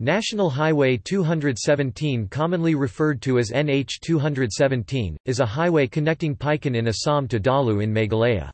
National Highway 217 commonly referred to as NH 217, is a highway connecting Paikan in Assam to Dalu in Meghalaya.